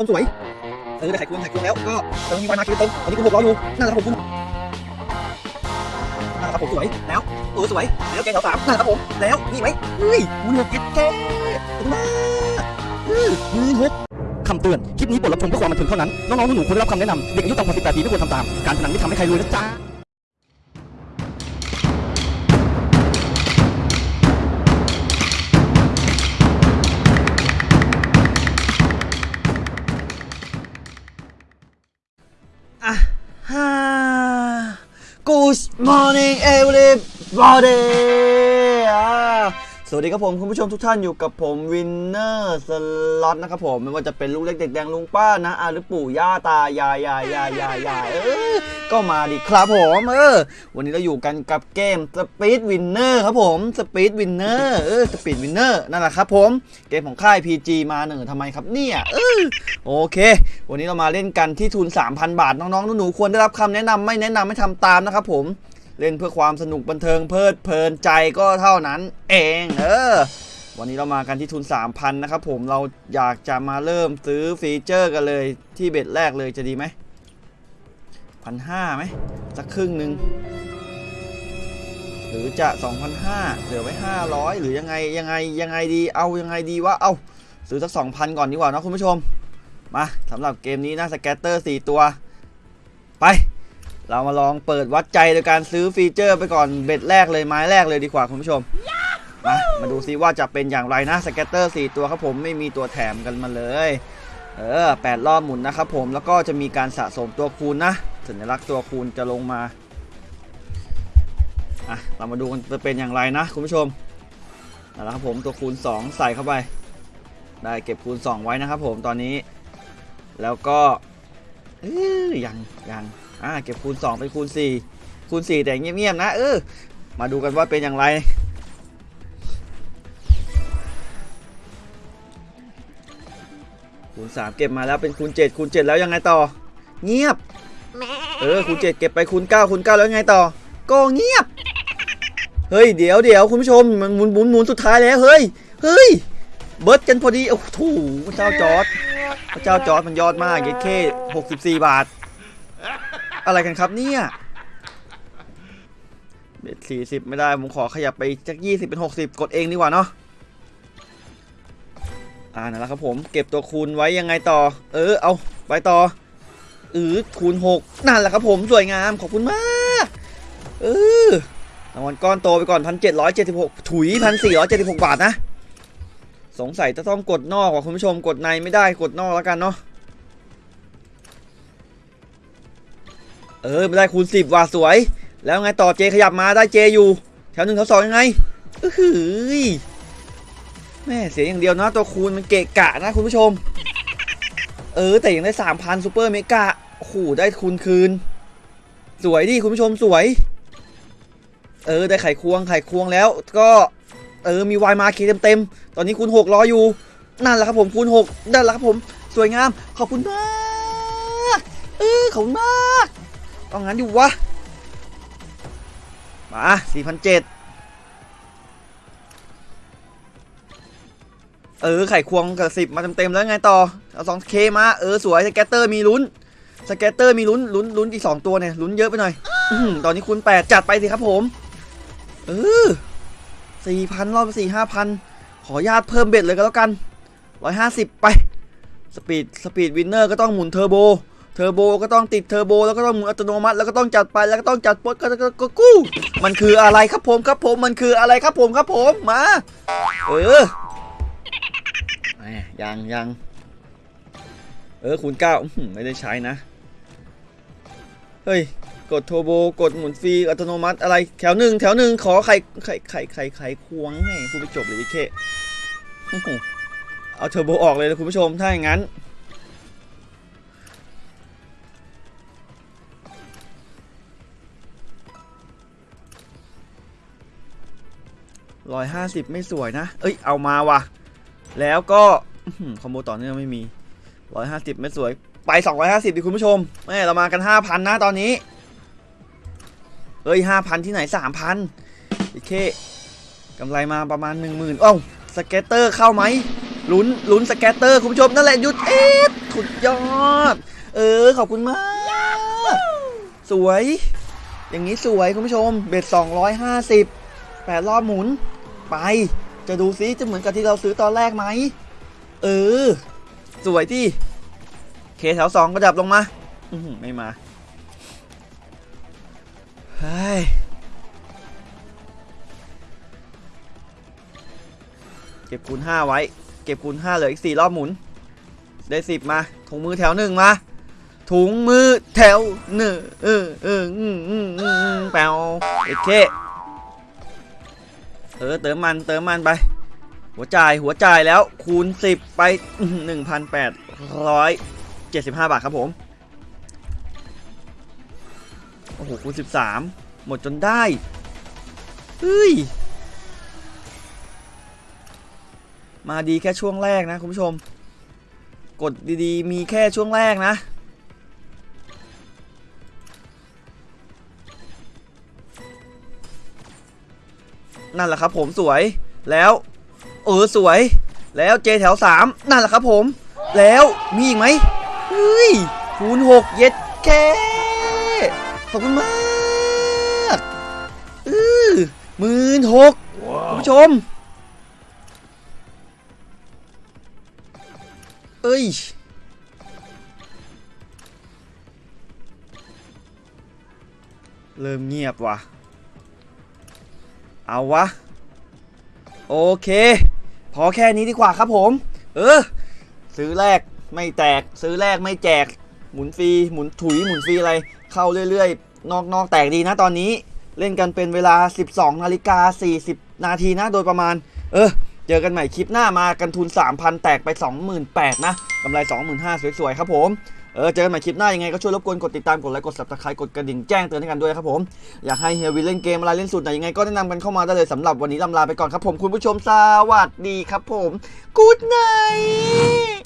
ต้มสวย เออได้ไข่ควงไข่ควงแล้ว ก็เติมมีไฟมาคิวเติมตอนนี้กูหกร้อยอยู่นั่นแหละครับผมนั่นแหละครับผมสวย แล้วเออสวย แล้วแกงสาวสามน่าจะผม แล้ว นี่ไหมเฮ้ยมันหกเอ็ดแกมากเออมือหกคำเตือน คลิปนี้บทรับชมเพื่อความบันเทิงเท่านั้น น้องๆหนูๆควรได้รับคำแนะนำ เด็กอายุต่ำกว่า18ปีไม่ควรทำตาม การพนันไม่ทำให้ใครรวยนะจ๊ะ everybody อ่าสวัสดีครับผมคุณผู้ชมทุกท่านอยู่กับผมวินเนอร์สล็อตนะครับผมไม่ว่าจะเป็นลูกเล็กเด็กแดงลุงป้านะอาหรือปู่ย่าตายายยายยายยายยายเออก็มาดิครับผมเออวันนี้เราอยู่กันกับเกม Speed Winner ครับผม Speed Winner เออ Speed Winner นั่นแหละครับผมเกมของค่าย PG มาหนึ่งทำไมครับเนี่ยเออโอเค วันนี้เรามาเล่นกันที่ทุน 3,000 บาทน้องๆหนูๆควรได้รับคำแนะนำไม่แนะนำไม่ทำตามนะครับผม เล่นเพื่อความสนุกบันเทิงเพลิดเพลินใจก็เท่านั้น เองเออวันนี้เรามากันที่ทุน 3,000 นะครับผมเราอยากจะมาเริ่มซื้อ feature กันเลยที่ bet แรกเลยจะดีไหมพันห้าไหมสักครึ่งหนึ่งหรือจะ 2,500เหลือไว้500 หรือยังไงยังไงยังไงดีเอายังไงดีวะเอาซื้อสัก 2,000 ก่อนดีกว่านะคุณผู้ชม มาสำหรับเกมนี้นะ scatter 4 ตัว ไป เรามาลองเปิดวัดใจโดยการซื้อ feature ไปก่อน bet แรกเลยไม้แรกเลยดีกว่าคุณผู้ชมมามาดูซิว่าจะเป็นอย่างไรนะ scatter 4ตัวครับผมไม่มีตัวแถมกันมาเลยเออแปดรอบหมุนนะครับผมแล้วก็จะมีการสะสมตัวคูณนะสัญลักษณ์ตัวคูณจะลงมาอะเรามาดูกันจะเป็นอย่างไรนะคุณผู้ชมเอาละครับผมตัวคูณ 2 ใส่เข้าไป ได้เก็บคูณ 2 ไว้นะครับผมตอนนี้ แล้วก็ เออยังยังอ่าเก็บคูณ2ไปคูณ 4 คูณ 4 แต่เงียบๆนะ เออ มาดูกันว่าเป็นอย่างไร คูณ 3 เก็บมาแล้วเป็นคูณ 7 คูณ 7 แล้วยังไงต่อ เงียบ เออ คูณ 7 เก็บไปคูณ 9 คูณ 9 แล้วยังไงต่อ ก็เงียบ เฮ้ย เดี๋ยวเดี๋ยวคุณผู้ชม มันหมุนหมุนหมุนสุดท้ายแล้ว เฮ้ย เฮ้ย เบิร์ดกันพอดี โอ้โหพระเจ้าจอร์ด พระเจ้าจอร์ดมันยอดมากเยเค64บสี่บาท อะไรกันครับเนี่ยเบ็ด40ไม่ได้ ผมขอขยับไปจาก20เป็น60กดเองดีกว่าเนาะอ่านั่นแหละครับผมเก็บตัวคูณไว้ยังไงต่อ เออเอาไปต่อเออคูณ6นั่นแหละครับผมสวยงามขอบคุณมากเอเอารางวัลก้อนโตไปก่อน1,776ถุย1,476บาทนะ สงสัยจะต้องกดนอกว่ะคุณผู้ชมกดในไม่ได้กดนอกแล้วกันเนาะเออไม่ได้คูณ10ว่ะสวย แล้วไงต่อเจขยับมาได้เจอยู่ แถวหนึ่งแถวสองยังไงเออหือแม่เสียอย่างเดียวนะตัวคูณมันเกะกะนะคุณผู้ชม เออแต่ยังได้สามพัน super megaโอ้โหได้คูณคืน สวยดิคุณผู้ชมสวย เออได้ไข่ควงไข่ควงแล้วก็ เออมีวายมาเคเต็มเต็มตอนนี้คูณหกรออยู่ นั่นแหละครับผมคูณหกนั่นแหละครับผมสวยงามขอบคุณมากเออขอบคุณมากต้องงั้นดิวะมาสี่พันเจ็ดเออไข่ควงกับสิบมาเต็มๆแล้วไงต่อเอาสอง K มาเออสวย scatter มีลุ้น scatter มีลุ้นลุ้นลุ้นอีกสองตัวเนี่ยลุ้นเยอะไปหน่อยอตอนนี้คูณแปดจัดไปสิครับผม เออ สี่พันรอบสี่ห้าพันขออนุญาตเพิ่ม bet เลยก็แล้วกันร้อยห้าสิบไป speed speed winner ก็ต้องหมุน turbo turbo ก็ต้องติดเทอร์โบแล้วก็ต้องหมุนอัตโนมัติแล้วก็ต้องจัดไปแล้วก็ต้องจัดปดก็ก็กู้ มันคืออะไรครับผมครับผมมันคืออะไรครับผมครับผมมาเออยังยังเออคูณเก้าไม่ได้ใช้นะ เฮ้ย กดโทโบกดหมุนฟรีอัตโนมัติอะไรแถวหนึ่งแถวหนึ่งขอไข่ไข่ไข่ไข่ไข่ควงให้พูดไปจบเลยไอ้เคเอาเทอร์โบออกเลยนะคุณผู้ชมถ้าอย่างนั้นร้อยห้าสิบไม่สวยนะ เอ้ย เอามาว่ะ แล้วก็อื้อหือ combo ต่อเนื่องไม่มี150ไม่สวย ไป250ดิคุณผู้ชมแม่เรามากัน5,000นะตอนนี้ เอ้ย5,000ที่ไหน3,000โอเคกำไรมาประมาณ10,000เอ้า scatter เข้าไหมลุ้นลุ้น scatter คุณผู้ชมนั่นแหละหยุดเอ็ดสุดยอด เออ ขอบคุณมาก สวย อย่างนี้สวยคุณผู้ชม เบ็ด250แปดรอบหมุน ไป จะดูซิจะเหมือนกับที่เราซื้อตอนแรกไหม เออ สวยที่เคแถวสองก็ดับลงมา ไม่มา เฮ้ยเก็บคูณห้าไว้ เก็บคูณห้าเหลืออีกสี่รอบหมุน ได้สิบมา ถุงมือแถวหนึ่งมา ถุงมือแถวหนึ่งเออเอออืมอืมอืมแปวโอเคเออเติมมันเติมมันไป หัวจ่ายหัวจ่ายแล้วคูณสิบไปหนึ่งพันแปดร้อยเจ็ดสิบห้าบาทครับผม อ้โหคูณสิบสามหมดจนได้ เฮ้ย มาดีแค่ช่วงแรกนะคุณผู้ชม กดดีๆ มีแค่ช่วงแรกนะ นั่นแหละครับผมสวยแล้วเออสวย แล้วเจแถวสามนั่นแหละครับผม แล้วมีอีกไหมเฮ้ยคูณหกเย็ดแค่ ขอบคุณมากอือหมื่นหกคุณผู้ชม เอ้ยเริ่มเงียบว่ะ เอาวะ โอเค พอแค่นี้ดีกว่าครับผม เออ ซื้อแรกไม่แตก ซื้อแรกไม่แจก หมุนฟรีหมุนถุยหมุนฟรีอะไรเข้าเรื่อยๆ นอกนอกแตกดีนะตอนนี้เล่นกันเป็นเวลา 12นาฬิกา40 นาทีนะโดยประมาณ เออ เจอกันใหม่คลิปหน้ามากันทุน 3,000 แตกไป 28,000นะกำไร 25,000สวยๆ ครับผม เออ เจอกันใหม่คลิปหน้ายังไงก็ช่วยรบกวนกดติดตามกดไลค์กด subscribe กดกระดิ่งแจ้งเตือนให้กันด้วยครับผม อยากให้เฮียวินเล่นเกมอะไรเล่นสูตรไหนยังไงก็แนะนำกันเข้ามาได้เลยสำหรับวันนี้ลำลาไปก่อนครับผมคุณผู้ชมสวัสดีครับผมกู๊ดไน